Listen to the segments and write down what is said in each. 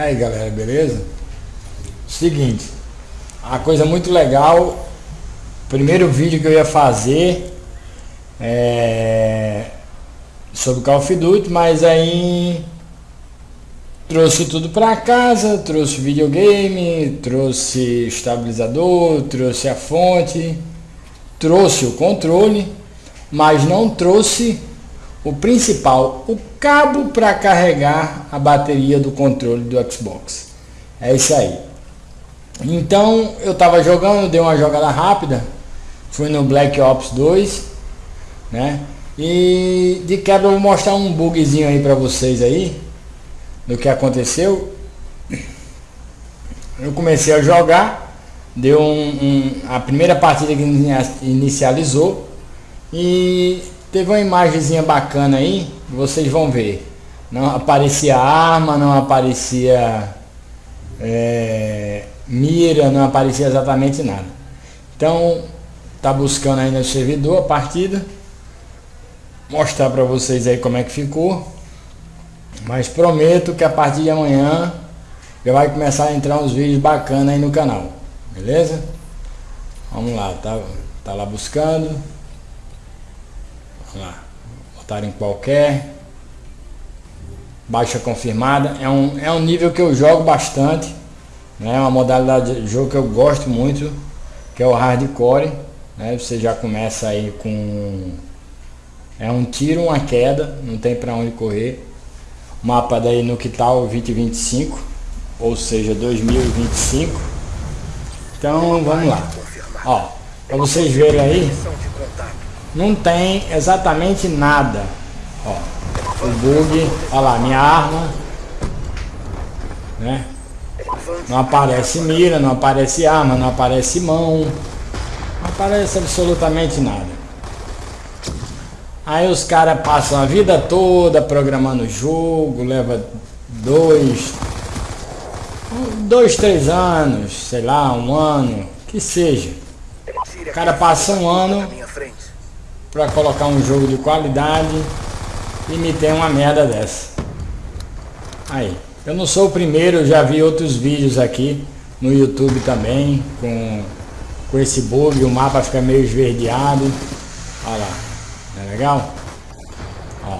aí galera, beleza? Seguinte, a coisa muito legal, primeiro vídeo que eu ia fazer é sobre Call of Duty, mas aí trouxe tudo para casa, trouxe videogame, trouxe estabilizador, trouxe a fonte, trouxe o controle, mas não trouxe o principal, o cabo para carregar a bateria do controle do Xbox. É isso aí. Então eu estava jogando, dei uma jogada rápida, fui no Black Ops 2, né? E de quebra eu vou mostrar um bugzinho aí para vocês aí do que aconteceu. Eu comecei a jogar, deu um, um a primeira partida que inicializou e Teve uma imagenzinha bacana aí, vocês vão ver. Não aparecia arma, não aparecia é, mira, não aparecia exatamente nada. Então, tá buscando aí no servidor a partida. Mostrar para vocês aí como é que ficou. Mas prometo que a partir de amanhã já vai começar a entrar uns vídeos bacanas aí no canal. Beleza? Vamos lá, tá, tá lá buscando lá, botar em qualquer baixa confirmada. É um, é um nível que eu jogo bastante né? É uma modalidade de jogo que eu gosto muito que é o hardcore né? você já começa aí com é um tiro uma queda não tem para onde correr. Mapa daí no que tal 2025 ou seja 2025 então vamos lá. Ó para vocês verem aí não tem exatamente nada. Ó, o bug, olha lá, minha arma, né? Não aparece mira, não aparece arma, não aparece mão, não aparece absolutamente nada. Aí os caras passam a vida toda programando o jogo, leva dois, dois, três anos, sei lá, um ano, que seja. O cara passa um ano para colocar um jogo de qualidade e me tem uma merda dessa. Aí, eu não sou o primeiro, eu já vi outros vídeos aqui no YouTube também com, com esse bug, o mapa fica meio esverdeado. Olha lá, é legal? Ó.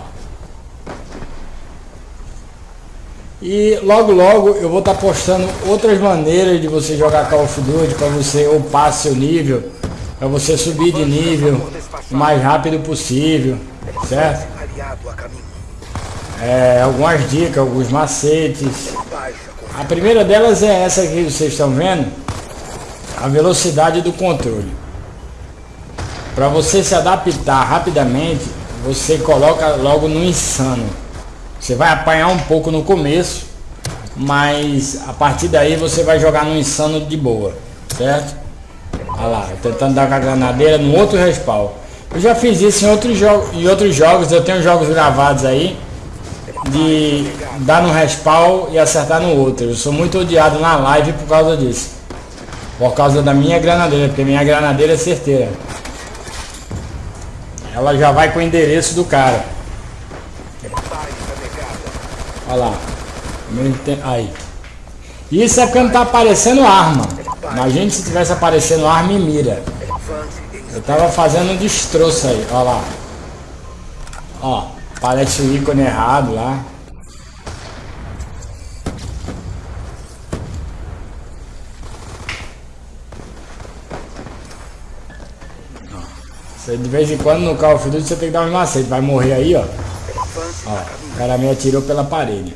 E logo logo eu vou estar tá postando outras maneiras de você jogar Call of Duty para você upar seu nível para você subir de nível o mais rápido possível, certo? É, algumas dicas, alguns macetes. A primeira delas é essa que vocês estão vendo, a velocidade do controle. Para você se adaptar rapidamente, você coloca logo no insano. Você vai apanhar um pouco no começo, mas a partir daí você vai jogar no insano de boa, certo? Olha lá, tentando dar com a granadeira no outro respawn. Eu já fiz isso em outros, em outros jogos, eu tenho jogos gravados aí de dar no respawn e acertar no outro. Eu sou muito odiado na live por causa disso. Por causa da minha granadeira, porque minha granadeira é certeira. Ela já vai com o endereço do cara. Olha lá. Aí. Isso é porque não tá aparecendo arma. Imagine se tivesse aparecendo arma e mira. Eu tava fazendo um destroço aí, ó lá. Ó, parece o ícone errado lá. Você, de vez em quando no Call of Duty você tem que dar um macete. Vai morrer aí, ó. Ó, o cara me atirou pela parede.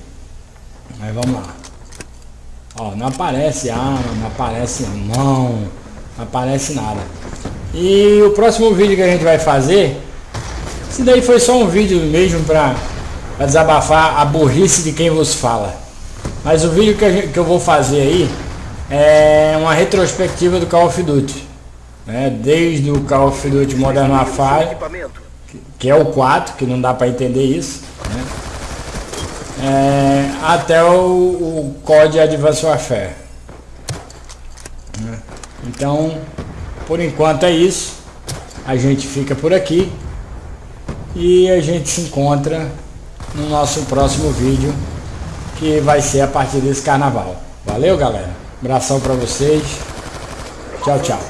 Mas vamos lá. Ó, não aparece arma, não aparece mão, não aparece nada. E o próximo vídeo que a gente vai fazer, esse daí foi só um vídeo mesmo para desabafar a burrice de quem vos fala. Mas o vídeo que, gente, que, eu vou fazer aí é uma retrospectiva do Call of Duty. Né? Desde o Call of Duty Modern Warfare, que, é o 4, que não dá para entender isso. É, até o, o COD Advanced Warfare. Né? Então, por enquanto é isso. A gente fica por aqui. E a gente se encontra no nosso próximo vídeo que vai ser a partir desse carnaval. Valeu, galera. Abração para vocês. Tchau, tchau.